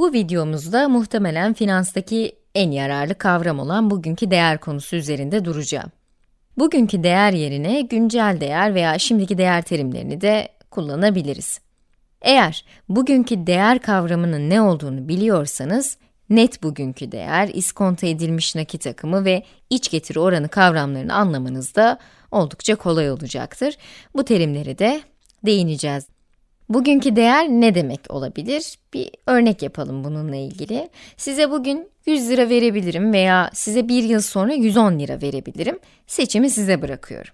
Bu videomuzda muhtemelen finanstaki en yararlı kavram olan bugünkü değer konusu üzerinde duracağım. Bugünkü değer yerine güncel değer veya şimdiki değer terimlerini de kullanabiliriz. Eğer bugünkü değer kavramının ne olduğunu biliyorsanız, net bugünkü değer, iskonto edilmiş nakit akımı ve iç getiri oranı kavramlarını anlamanız da oldukça kolay olacaktır. Bu terimleri de değineceğiz. Bugünkü değer ne demek olabilir? Bir örnek yapalım bununla ilgili. Size bugün 100 lira verebilirim veya size bir yıl sonra 110 lira verebilirim. Seçimi size bırakıyorum.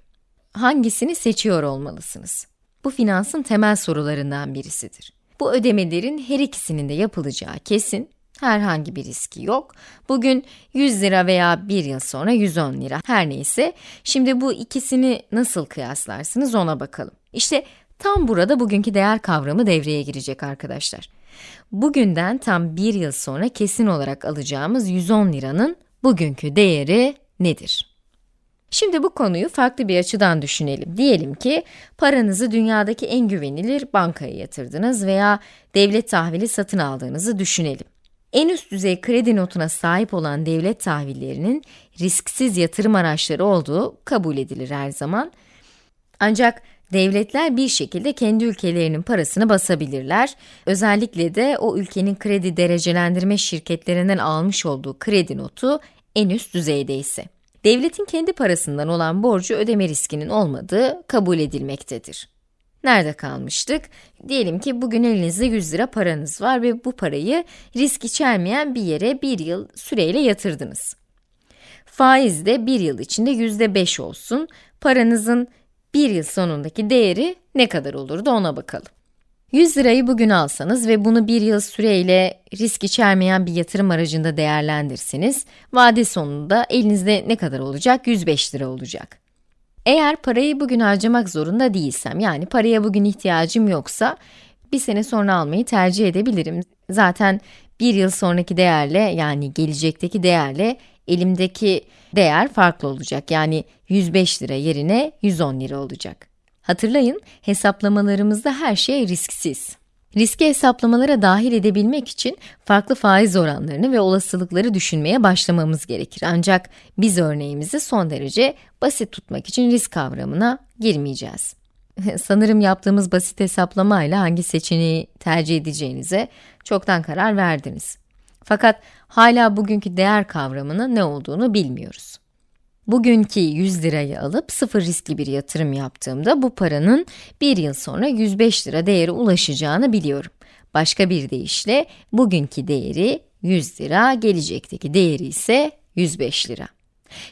Hangisini seçiyor olmalısınız? Bu finansın temel sorularından birisidir. Bu ödemelerin her ikisinin de yapılacağı kesin, herhangi bir riski yok. Bugün 100 lira veya bir yıl sonra 110 lira, her neyse. Şimdi bu ikisini nasıl kıyaslarsınız ona bakalım. İşte tam burada bugünkü değer kavramı devreye girecek arkadaşlar. Bugünden tam bir yıl sonra kesin olarak alacağımız 110 liranın bugünkü değeri nedir? Şimdi bu konuyu farklı bir açıdan düşünelim. Diyelim ki paranızı dünyadaki en güvenilir bankaya yatırdınız veya devlet tahvili satın aldığınızı düşünelim. En üst düzey kredi notuna sahip olan devlet tahvillerinin risksiz yatırım araçları olduğu kabul edilir her zaman. Ancak devletler bir şekilde kendi ülkelerinin parasını basabilirler. Özellikle de o ülkenin kredi derecelendirme şirketlerinden almış olduğu kredi notu en üst düzeydeyse. Devletin kendi parasından olan borcu ödeme riskinin olmadığı kabul edilmektedir. Nerede kalmıştık? Diyelim ki bugün elinizde 100 lira paranız var ve bu parayı risk içermeyen bir yere bir yıl süreyle yatırdınız. Faiz de bir yıl içinde yüzde 5 olsun. Paranızın bir yıl sonundaki değeri ne kadar olurdu ona bakalım. 100 lirayı bugün alsanız ve bunu bir yıl süreyle risk içermeyen bir yatırım aracında değerlendirseniz, vade sonunda elinizde ne kadar olacak? 105 lira olacak. Eğer parayı bugün harcamak zorunda değilsem, yani paraya bugün ihtiyacım yoksa, bir sene sonra almayı tercih edebilirim. Zaten bir yıl sonraki değerle, yani gelecekteki değerle, elimdeki değer farklı olacak. Yani 105 lira yerine 110 lira olacak. Hatırlayın, hesaplamalarımızda her şey risksiz. Riski hesaplamalara dahil edebilmek için farklı faiz oranlarını ve olasılıkları düşünmeye başlamamız gerekir. Ancak biz örneğimizi son derece basit tutmak için risk kavramına girmeyeceğiz. Sanırım yaptığımız basit hesaplamayla hangi seçeneği tercih edeceğinize çoktan karar verdiniz. Fakat hala bugünkü değer kavramının ne olduğunu bilmiyoruz. Bugünkü 100 lirayı alıp sıfır riskli bir yatırım yaptığımda bu paranın bir yıl sonra 105 lira değeri ulaşacağını biliyorum. Başka bir deyişle bugünkü değeri 100 lira, gelecekteki değeri ise 105 lira.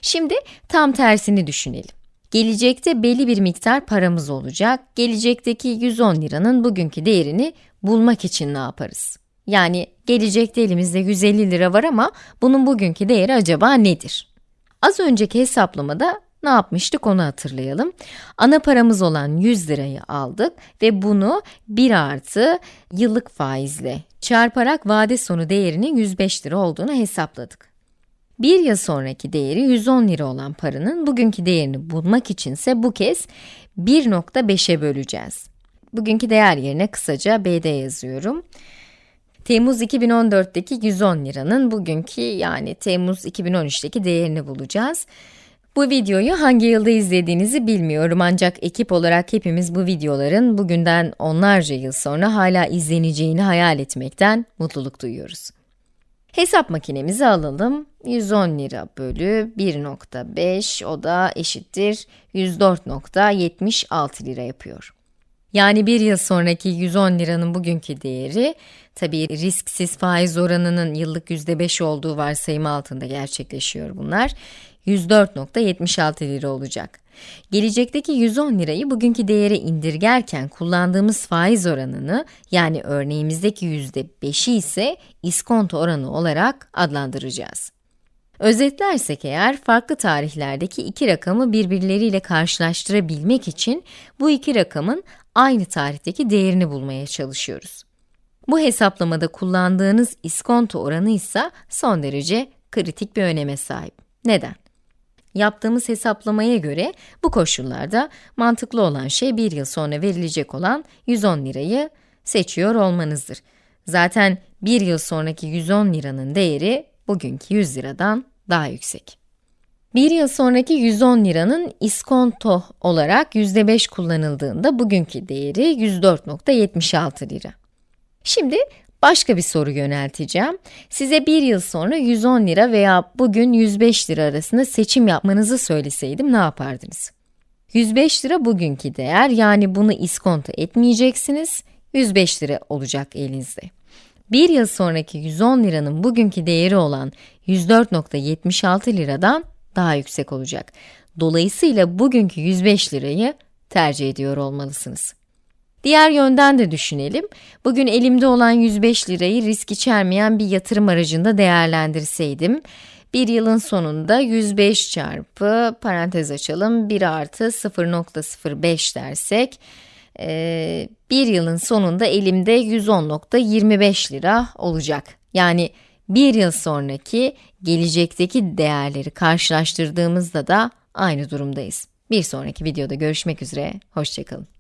Şimdi tam tersini düşünelim. Gelecekte belli bir miktar paramız olacak. Gelecekteki 110 liranın bugünkü değerini bulmak için ne yaparız? Yani gelecekte elimizde 150 lira var ama bunun bugünkü değeri acaba nedir? Az önceki hesaplamada ne yapmıştık onu hatırlayalım. Ana paramız olan 100 lirayı aldık ve bunu 1 artı yıllık faizle çarparak vade sonu değerinin 105 lira olduğunu hesapladık. Bir yıl sonraki değeri 110 lira olan paranın bugünkü değerini bulmak içinse bu kez 1.5'e böleceğiz. Bugünkü değer yerine kısaca BD yazıyorum. Temmuz 2014'teki 110 liranın bugünkü yani Temmuz 2013'teki değerini bulacağız. Bu videoyu hangi yılda izlediğinizi bilmiyorum ancak ekip olarak hepimiz bu videoların bugünden onlarca yıl sonra hala izleneceğini hayal etmekten mutluluk duyuyoruz. Hesap makinemizi alalım. 110 lira bölü 1.5 o da eşittir 104.76 lira yapıyor. Yani bir yıl sonraki 110 liranın bugünkü değeri, tabii risksiz faiz oranının yıllık %5 olduğu varsayımı altında gerçekleşiyor bunlar, 104.76 lira olacak. Gelecekteki 110 lirayı bugünkü değere indirgerken kullandığımız faiz oranını, yani örneğimizdeki %5'i ise iskonto oranı olarak adlandıracağız. Özetlersek eğer, farklı tarihlerdeki iki rakamı birbirleriyle karşılaştırabilmek için bu iki rakamın aynı tarihteki değerini bulmaya çalışıyoruz. Bu hesaplamada kullandığınız iskonto oranı ise son derece kritik bir öneme sahip. Neden? Yaptığımız hesaplamaya göre bu koşullarda mantıklı olan şey bir yıl sonra verilecek olan 110 lirayı seçiyor olmanızdır. Zaten bir yıl sonraki 110 liranın değeri bugünkü 100 liradan daha yüksek. Bir yıl sonraki 110 liranın iskonto olarak %5 kullanıldığında bugünkü değeri 104.76 lira. Şimdi başka bir soru yönelteceğim. Size bir yıl sonra 110 lira veya bugün 105 lira arasında seçim yapmanızı söyleseydim ne yapardınız? 105 lira bugünkü değer, yani bunu iskonto etmeyeceksiniz, 105 lira olacak elinizde. Bir yıl sonraki 110 liranın bugünkü değeri olan 104.76 liradan daha yüksek olacak. Dolayısıyla bugünkü 105 lirayı tercih ediyor olmalısınız. Diğer yönden de düşünelim. Bugün elimde olan 105 lirayı risk içermeyen bir yatırım aracında değerlendirseydim, bir yılın sonunda 105 çarpı, parantez açalım, 1 artı 0.05 dersek, e, bir yılın sonunda elimde 110.25 lira olacak. Yani bir yıl sonraki, gelecekteki değerleri karşılaştırdığımızda da aynı durumdayız. Bir sonraki videoda görüşmek üzere, hoşçakalın.